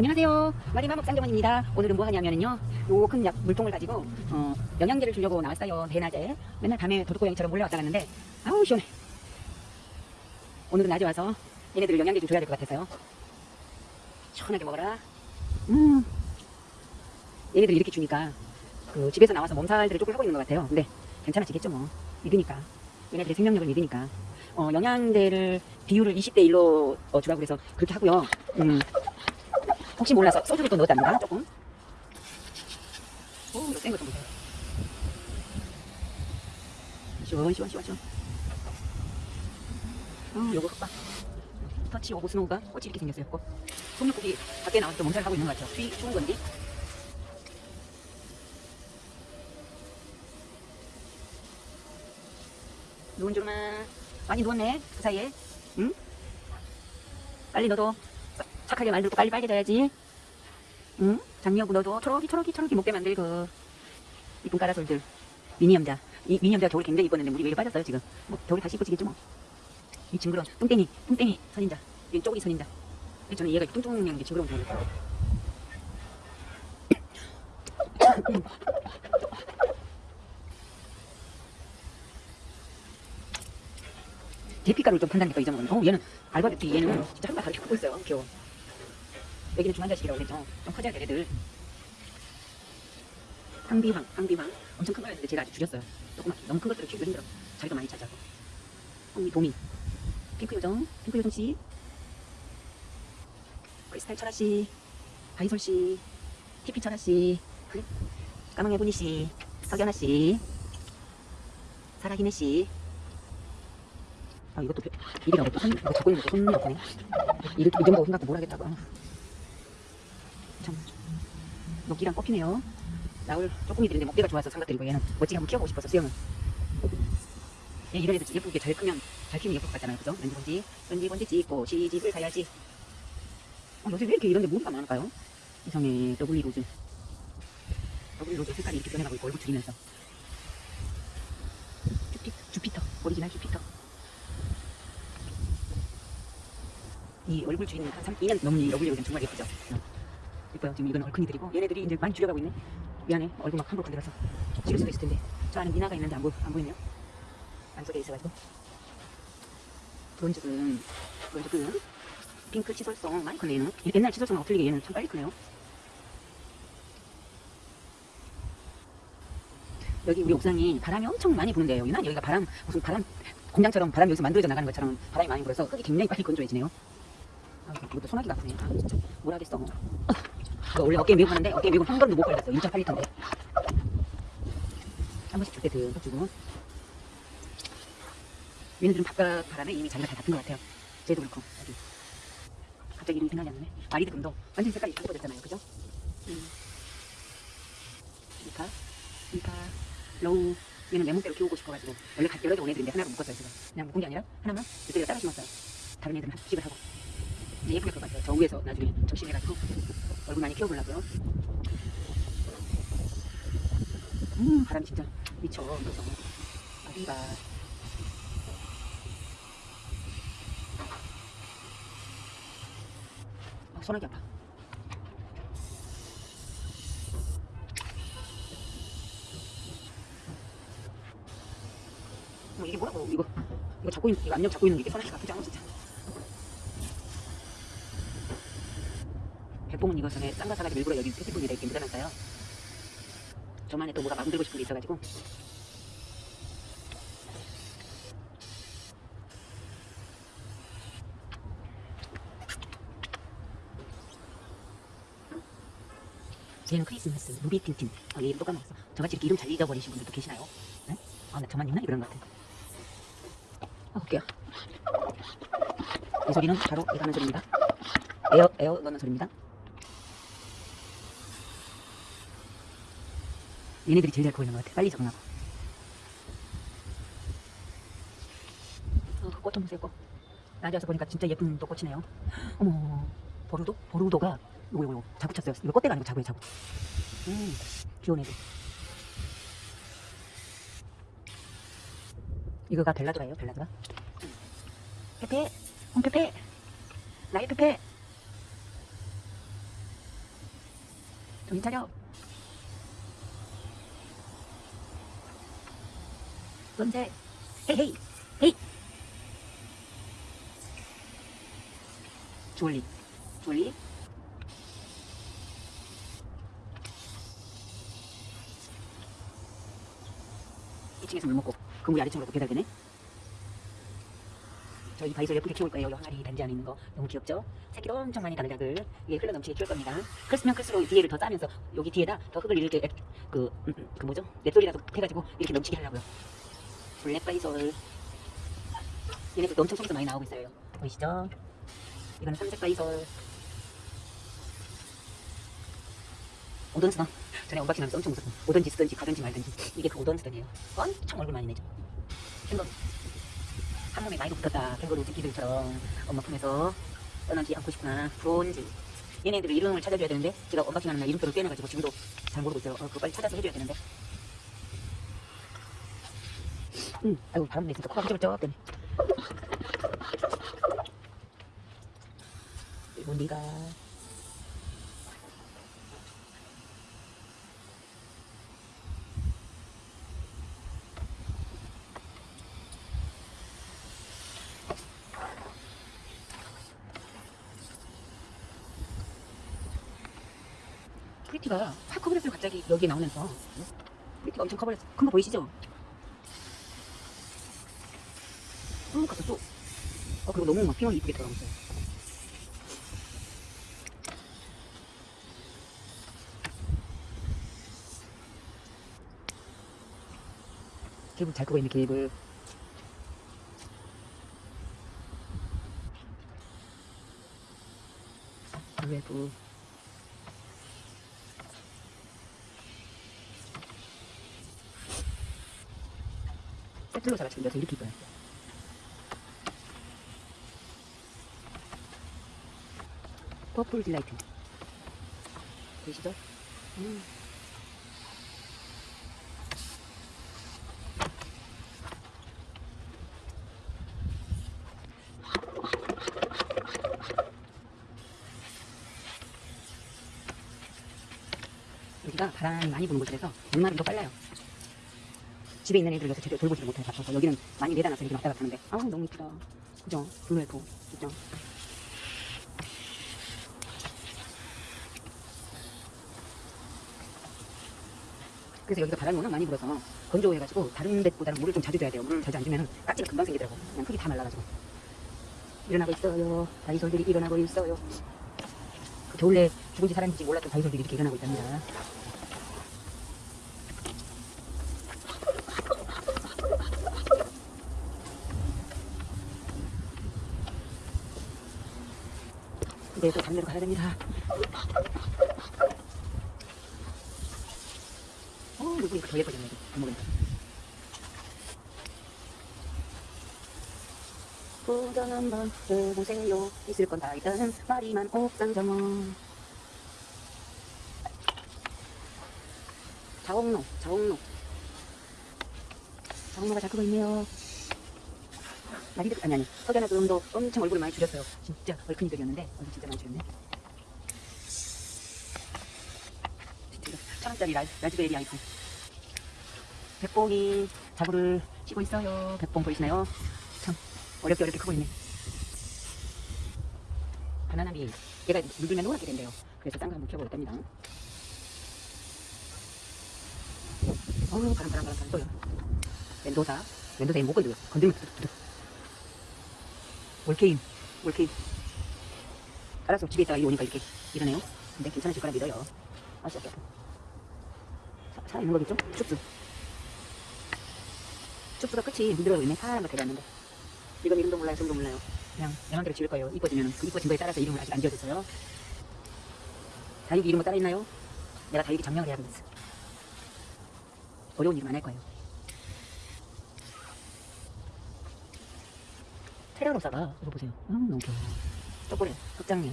안녕하세요. 마리마목 쌍경원입니다. 오늘은 뭐 하냐면요. 요 큰 물통을 가지고 어, 영양제를 주려고 나왔어요. 대낮에. 맨날 밤에 도둑고양이처럼 몰려왔다 갔는데 아우 시원해. 오늘은 낮에 와서 얘네들 영양제 좀 줘야 될 것 같아서요. 시원하게 먹어라. 음. 얘네들 이렇게 주니까 그 집에서 나와서 몸살들을 조금 하고 있는 것 같아요. 근데 괜찮아지겠죠 뭐. 믿으니까. 얘네들의 생명력을 믿으니까. 어, 영양제를 비율을 20대 1로 어, 주라고 그래서 그렇게 하고요. 음, 혹시 몰라서 소주를 또 넣었답니다. 조금. 오, 이거 센거 좀 보세요. 시원, 시원, 시원, 시원. 어, 요거 흑박. 터치 오고 스노우가 꽃이 이렇게 생겼어요. 꽃. 송육국이 밖에 나와서 또 몸살을 하고 있는 것 같아요. 추위, 추운 건지. 누운 줄만 많이 누웠네 그 사이에 응? 빨리 너도 착하게 말들고 빨리 빨개져야지 응? 장미하고 너도 초록이 초록이 초록이 목대 만들 그 이쁜 까라솔들 미니엄자 이 미니엄자가 겨울 굉장히 이뻤는데 물이 왜 빠졌어요 지금 뭐 겨울에 다시 이뻐지겠죠 뭐 이 징그러운 뚱땡이 뚱땡이 선인자 이 쪼기 선인자 저는 얘가 뚱뚱한 게 징그러운 줄 알았어요 대피가루를 좀 판단해 또 잊어먹었네. 어, 얘는 알바뷰티 얘는 진짜 한발 다르게 크고 있어요. 귀여워. 여기는 중환자식이라고 그랬죠. 좀 커져야 돼, 애들. 황비황, 황비황. 엄청 큰 거였는데 제가 아직 줄였어요. 조그맣게. 너무 큰 것들을 키우기 힘들어. 자리가 많이 차지하고. 황미, 도미. 핑크 요정, 핑크 요정씨. 크리스탈 철아씨. 바이솔씨. 티피 철아씨. 까망 해보니씨. 석연아씨. 사라히네씨. 아 이것도 배- 일이라고 또 손, 이거 잡고 있는 것도 손이 없네 이를 이 정도 생각도 뭘 하겠다고 참 녹기랑 꼽히네요. 나올 쪼꼬미들인데 목대가 좋아서 삼각들이고 얘는 멋지게 한번 키워보고 싶어서 수영은 얘 이런 애들 예쁘게 잘 크면 잘 키우면 예쁠 것 같잖아요. 그죠? 렌즈본지. 렌즈본지 찍고 시집을 가야지. 어, 요새 왜 이렇게 이런데 무늬가 많을까요? 이성의 더블리 로즈. 더블리 로즈 색깔이 이렇게 변해가고 있고 얼굴 줄이면서. 주피, 주피터. 오리지널 주피터. 이 얼굴 주인 한 3, 2년 넘은 이 얼굴이 요즘 정말 예쁘죠? 어. 예뻐요. 지금 이건 얼큰이들이고 얘네들이 이제 많이 줄여가고 있네. 미안해. 얼굴 막 함부로 건드려서 찍을 수도 있을 텐데 저 안에 미나가 있는데 안, 보, 안 보이네요. 안속에 있어가지고 브론즈는 브론즈는 핑크 치솔송 많이 크네 얘는 옛날 치솔송하고 틀리게 얘는 참 빨리 크네요. 여기 우리 옥상이 바람이 엄청 많이 부는데요. 유난 여기가 바람 무슨 바람 공장처럼 바람이 여기서 만들어져 나가는 것처럼 바람이 많이 불어서 흙이 굉장히 빨리 건조해지네요. 아, 이것도 소나기가 아프네. 아, 진짜. 뭘 하겠어. 어. 이거 원래 어깨에 메고 하는데 어깨에 메고 한 번도 못 걸렸어. 1.8리터인데. 한 번씩 줄 때든 해주고. 얘네들은 바깥 바람에 이미 자기가 다 닿은 것 같아요. 쟤도 그렇고. 여기. 갑자기 이름이 생각이 안 나네. 마리드 금도 완전 색깔이 바꿔졌잖아요. 그죠? 음. 이파, 이파, 로우. 얘는 내 몸대로 키우고 싶어가지고 원래 가- 여러 개 온 애들인데 하나로 묶었어요. 제가 그냥 묶은 게 아니라 하나만 이쪽에 따라 심었어요. 다른 애들은 합식을 하고. 이제 예쁘게 클것 같아요. 저 위에서 나중에 적심해가지고 얼굴 많이 키워보려고요. 음 바람이 진짜 미쳐. 그래서 어디가 아, 소나기 아파. 어, 이게 뭐라고 이거 이거 잡고 있는 이거 안녕 잡고 있는 게 이게 소나기가 아프지 않아 진짜. 백봉은 이거 전에 싼거 사가지고 일부러 여기 패티분에다 이렇게 묻어놨어요. 저만의 또 뭐가 만들고 싶은 게 있어가지고. 얘는 크리스마스 루비 틴틴. 아, 얘 이름 또 까먹었어. 저같이 이렇게 이름 잘 잊어버리신 분들도 계시나요? 네? 아, 나 저만 있나? 이런 것 같아. 아, 볼게요. 이 소리는 바로 내가 하는 소리입니다. 에어, 에어 넣는 소리입니다. 얘네들이 제일 잘 보이는 것 같아. 빨리 적응하고. 어, 꽃좀 보세요, 꽃. 낮에 와서 보니까 진짜 예쁜 또 꽃이네요. 어머, 보루도? 보루도가, 이거, 이거, 자구 쳤어요. 이거 꽃대가 아니고 자구예요, 자구. 음, 귀여운 애들. 이거가 벨라도라예요, 벨라도라. 음. 페페, 홍페페, 나의 페페. 정신 차려. 언제? 헤이 헤이 헤이. 주얼리 주얼리. 이층에서물 먹고 그물이 아래층으로 배달되네. 저희 바이솔 예쁘게 키울 거예요. 요 항아리 단지 안에 있는 거 너무 귀엽죠? 새끼도 엄청 많이 작을 이게 흘러 넘치게 키울 겁니다. 클수면 클수록 뒤에를 더 따면서 여기 뒤에다 더 흙을 이렇게 그, 음, 음, 그 뭐죠? 넷돌이라도 해가지고 이렇게 넘치게 하려고요. black 바위솔 얘네들도 엄청 속에서 많이 나오고 있어요. 보이시죠? 이거는 삼색 바위솔 오던스던 전에 unboxing 하면서 엄청 웃었어 오던지 쓰던지 가든지 말든지. 이게 그 오던스던이에요. 엄청 얼굴 많이 내죠. 캥거루 한 몸에 많이 붙었다. 캥거루 새끼들처럼 엄마 품에서 떠나지 않고 싶구나. 브론즈. 얘네들을 이름을 찾아줘야 되는데 제가 언박싱하는 날 이름표를 빼내가지고 지금도 잘 모르고 있어요. 어, 그거 빨리 찾아서 해줘야 되는데 음, 아이고 바람 부네 진짜 코가 훌쩍훌쩍 되네 그리고 네가. Pretty가 확 커버렸어요 갑자기. 여기에 나오면서. Pretty가 엄청 커버렸어. 큰 거 보이시죠? 쭉 갔어 쭉 어, 그리고 너무 막 피원이 이쁘게 들어가고 있어요 계급 잘 크고 있는 계급 UF 세틀로사가 지금 여기서 이렇게 이뻐요. 퍼플 딜라이트. 보이시죠? 음. 여기가 바람이 많이 부는 곳이라서 물마름도 빨라요. 집에 있는 애들 여기서 제대로 돌보지를 못해 바빠서 여기는 많이 내다 놔서 이렇게 왔다 갔다 하는데 아우 너무 이쁘다 그죠? Blue Elf 진짜 그래서 여기가 바람이 워낙 많이 불어서 건조해가지고 다른 데보다는 물을 좀 자주 줘야 돼요. 물을 자주 안 주면 깍지가 금방 생기더라고. 그냥 흙이 다 말라가지고. 일어나고 있어요. 바위솔들이 일어나고 있어요. 그 겨울에 죽은지 살았는지 몰랐던 다이솔들이 이렇게 일어나고 있답니다. 이제 또 다른 데로 가야 됩니다. 어, 물고기 더 예뻐졌네, 이거. 안 먹으니까. 도전 한번 해보세요. 있을 건 다 있다는 말이만 옥상 정원. 자옥로, 자옥로. 자옥로가 잘 크고 있네요. 나리들 아니 아니 석연아 도움도 엄청 얼굴을 많이 줄였어요 진짜 얼큰이들이었는데 얼굴 진짜 많이 줄였네 천원짜리 라, 라즈베리 아이폰 백봉이 자구를 치고 있어요 백봉 보이시나요? 참 어렵게 어렵게 크고 있네 바나나비 얘가 물들면 노랗게 된대요 그래서 딴거 한번 키워보겠답니다 어우 바람 바람 바람 바람 또요 멘도사 멘도사의 목을 건들면 두둑두둑 올케인, 올케인. 알아서 집에 있다가 이 오니까 이렇게 이러네요. 근데 괜찮으실 거라 믿어요. 아파. 사, 살아있는 거겠죠? 쑥쑥. 쑥쑥가 끝이 물들어 있네. 파란 거 대봤는데. 이건 이름도 몰라요, 성도 몰라요. 그냥 영한대로 지을 거예요. 이뻐지면 그 이뻐진 거에 따라서 이름을 아직 안 지어줬어요. 다육이 이름 뭐 따라 있나요? 내가 다육이 점령을 해야 되겠어. 어려운 일은 안할 거예요. 테라로사가 이거 보세요. 아 너무 귀여워. 초콜릿, 흑장미,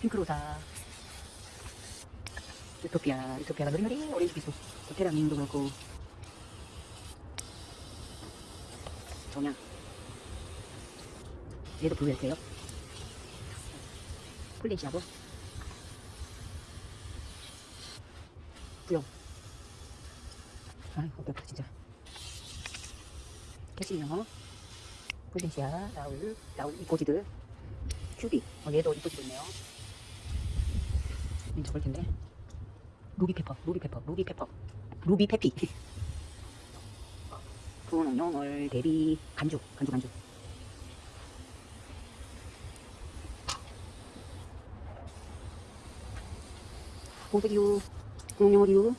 핑크로사, 유토피아, 유토피아가 노리노리 오렌지 비소, 테라민도 그렇고 정양. 얘도 블루였어요. 플래시하고 구형. 아이, 어깨 아파, 진짜. 캐시미어, 폴덴시아, 라울, 라울, 이꼬지드, 큐비. 어, 얘도 이꼬지드 있네요. 이 적을 텐데. 루비 페퍼, 루비 페퍼, 루비 페퍼, 루비 페피. 분홍용을 대비 간주, 간주, 간주. 보드류, 분홍용어류,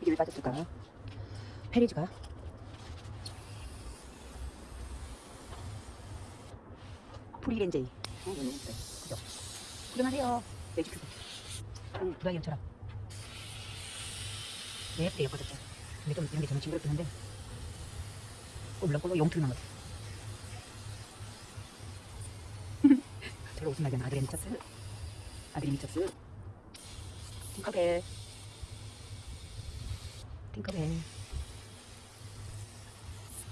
이게 왜 빠졌을까? 페리즈가 프리렌제이. 어. 그죠? 구경하세요. 매직 큐브. 응, 브라이언처럼. 네, 예쁘게 예뻐졌죠. 근데 좀 이런 게 저는 징그럽긴 한데. 어, 물렁꼴로 용틀 나무. 저로 웃음 나게 아들의 미쳤스. 아들이 미쳤스. 팅커벨. 팅커벨.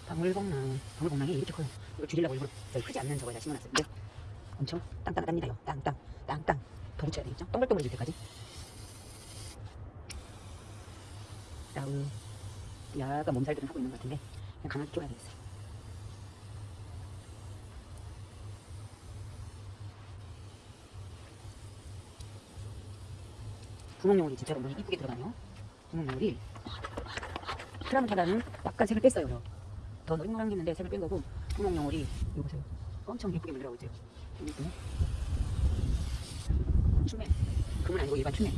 방울복랑. 방울복랑이 이렇게 커요. 이거 줄이려고 일부러 크지 않는 저거에다 심어놨어요. 엄청 땅땅하답니다요. 땅땅. 땅땅. 더 붙여야 되겠죠? 동글동글해질 때까지. 라우. 야가 몸살들은 하고 있는 것 같은데 가만히 키워야 되겠어요. 분홍용울이 진짜로 너무 이쁘게 들어가네요. 분홍용울이 트라노타다는 약간 색을 뺐어요. 더 노릇노릇했는데 색을 뺀 거고 분홍용울이 이거 보세요. 엄청 예쁘게 있네. 춤에 금은 아니고 일반 춤에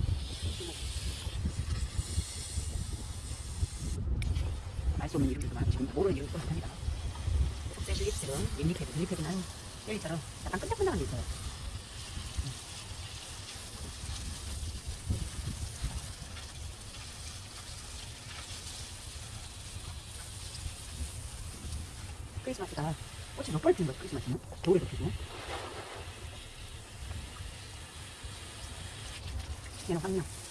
알 수 없는 이름들도 많고 지금 모르는 이름도 많답니다. 속세 실 립스틱은 립리패드, 립리패드는 젤리처럼 약간 끈적끈적한 게 있어요. 크리스마스가 꽃이 몇번 피는 거죠, 크리스마스는? 겨울에도 피고. 얘는 황녀.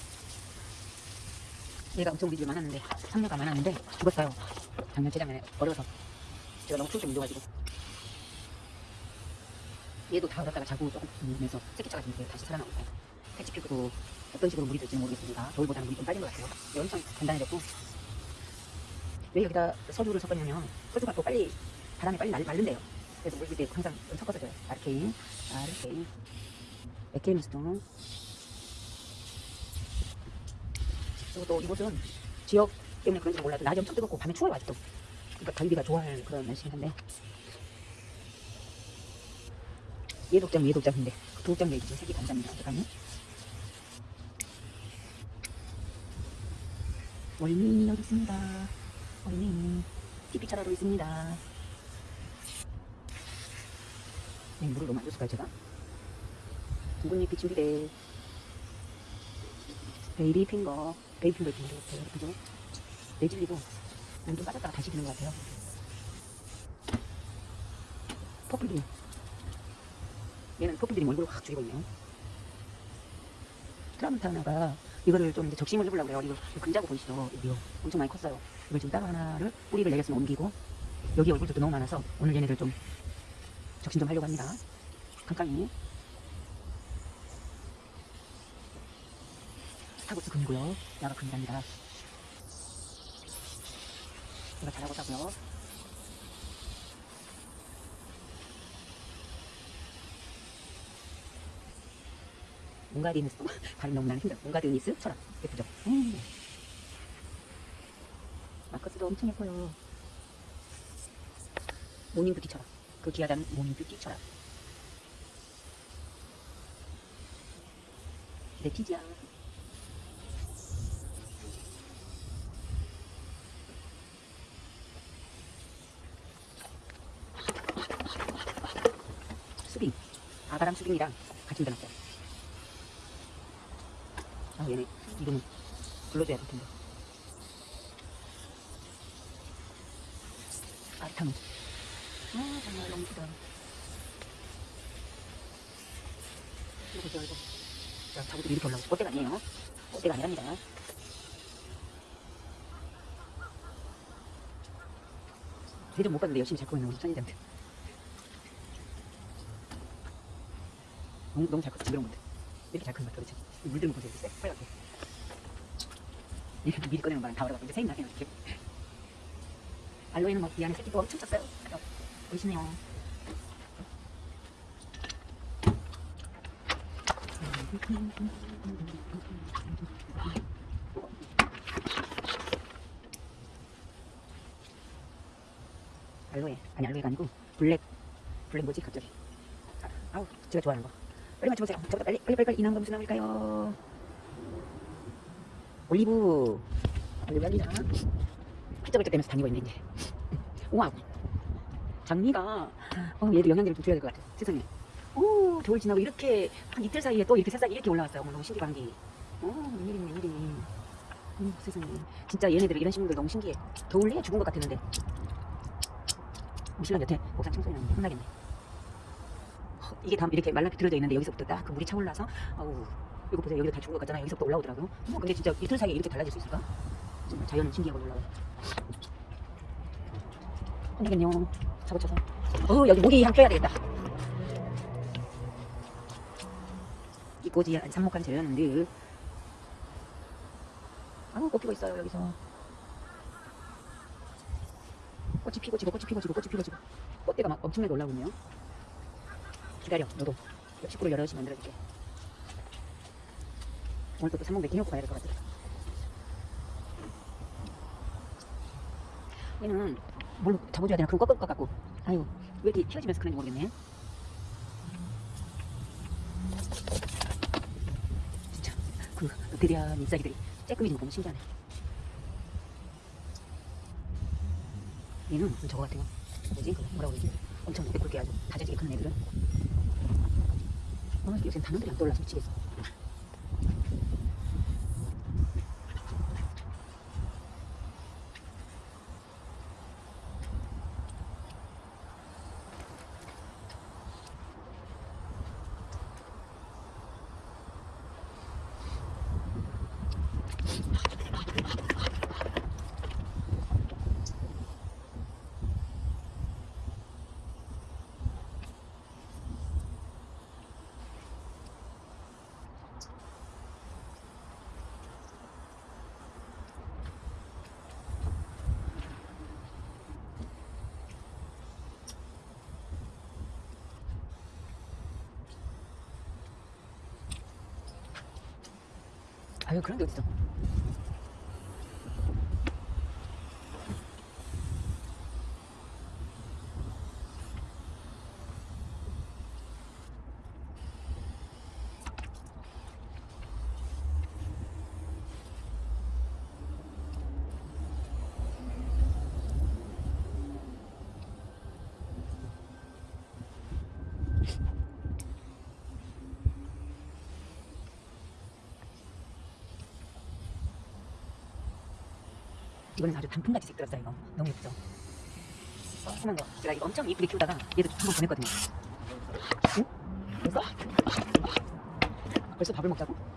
얘가 엄청 우리 집에 많았는데, 황녀가 많았는데, 죽었어요. 작년, 재작년에 어려서. 제가 너무 때 밀려가지고. 얘도 다 얼었다가 자고 조금 울면서 새끼차가 지금 다시 살아나고 있어요. 패치 피부도 어떤 식으로 물이 될지는 모르겠습니다. 겨울보다는 물이 좀 빠진 것 같아요. 얘 엄청 단단해졌고. 왜 여기다 소주를 섞었냐면, 소주가 또 빨리, 바람에 빨리 말, 마른대요. 그래서 물릴 때 항상 좀 섞어서 줘요. 아르케인, 아르케인, 에케미스톤, 그리고 또 이곳은 지역 때문에 그런지 몰라도 낮이 엄청 뜨겁고 밤에 추워요 아직도. 그러니까 갈비가 좋아할 그런 날씨긴 한데. 얘 독장 얘 독장인데. 그 독장 얘기 좀 색이 감사합니다 잠깐요 월미 여기 있습니다. 월미. TV차라도 있습니다. 네, 물을 너무 안 줬을까요 제가? 둥근잎이 준비돼. Baby Finger Baby Finger 이렇게 같아요 그죠? 내질리도 물좀 빠졌다가 다시 드는 것 같아요. Purple Dream 얘는 Purple Dream 얼굴을 확 죽이고 있네요. 트라문타나가 이거를 좀 적심을 해보려고 그래요. 이거 근자고 보이시죠? 여기요 엄청 많이 컸어요. 이걸 지금 따로 하나를 뿌리를 내렸으면 옮기고 여기 얼굴도 너무 많아서 오늘 얘네들 좀 적심 좀 하려고 합니다. 깜깜이 타벅스 금이고요. 야가 금이랍니다. 제가 잘하고 사고요. 몽가디니스 발음 너무 나는 힘들어. 몽가디니스 철학 예쁘죠? 음. 마커스도 엄청 예뻐요. Morning Beauty 철화. 그 귀하다는 Morning Beauty 철화. 레티지아. 수빈 수빈이랑 같이 묻어놨어요 아 얘네 이름은 불러줘야 될 텐데. 아르타노 아 정말 너무 크다. 이거 보세요 이거. 자 자구들이 이렇게 올라오고 꽃대가 아니에요. 꽃대가 아니랍니다. 대좀 못 봤는데 열심히 잘 꾸며놓은 천이장들 너무, 너무 잘 컸어 징그러운 건데 이렇게 잘 같아 그렇지 물들은 거 보세요 이렇게 빨갛게 미리 꺼내는 바람 다 얼어가지고 이제 새입 나게 이렇게. 알로에는 뭐이 안에 새끼도 엄청 쪘어요. 어, 보이시네요. 알로에 아니 알로에가 아니고 블랙 블랙 뭐지 갑자기 아, 아우 제가 좋아하는 거 빨리 맞춰보세요. 저보다 빨리 빨리 빨리 빨리. 이 나온 거 무슨 나물까요? 올리브. 올리브 알리나 훌쩍훌쩍 대면서 다니고 있네 이제. 우와 장미가 어, 얘도 영양제를 좀 줘야 될 것 같아 세상에. 오 겨울 지나고 이렇게 한 이틀 사이에 또 이렇게 새싹이 이렇게 올라왔어요. 너무 신기한 게 오, 웬일이니 웬일이 음, 세상에. 진짜 얘네들 이런 식물들 너무 신기해. 겨울 내에 죽은 것 같았는데. 우리 신랑 여태 옥상 청소년 혼나겠네. 어, 이게 다 이렇게 말라 비틀어져 있는데 여기서부터 딱 그 물이 차올라서 아우 이거 보세요 여기도 다 죽은 것 같잖아요. 여기서부터 올라오더라고요 어, 근데 진짜 이틀 사이에 이렇게 달라질 수 있을까? 정말 자연은 신기하고 놀라워요 혼나겠네요. 잡아쳐서. 어 여기 모기 한 펴야 되겠다. 이 꽃이 한 삽목까지 재렸는데 아우 꽃 피고 있어요 여기서. 꽃이 피고 지고 꽃이 피고 지고 꽃이 피고 지고. 꽃대가 막 엄청나게 올라오고 있네요 기다려. 너도 식구를 여럿이 만들어줄게. 오늘 또 몇개 해놓고 가야 될 것 같아. 얘는 뭘로 잡아줘야 되나? 그럼 꺾을 것 같고. 아유 왜 이렇게 휘어지면서 그런지 모르겠네. 진짜 그 드디어 잎사귀들이 쬐끔해진 거 보면 신기하네. 얘는 좀 저거 같아요. 뭐지? 그 뭐라고 그러지? 엄청 매꿀게 아주 다져지게 크는 애들은 어, 요새 단어들이 안 떠올라서 미치 아유 그런 게 어딨어 이거는 아주 단풍같이 색들었어요 이거 너무 예쁘죠 어, 심한 거 제가 이거 엄청 이쁘게 키우다가 얘도 한번 보냈거든요 응? 벌써? 벌써 밥을 먹자고?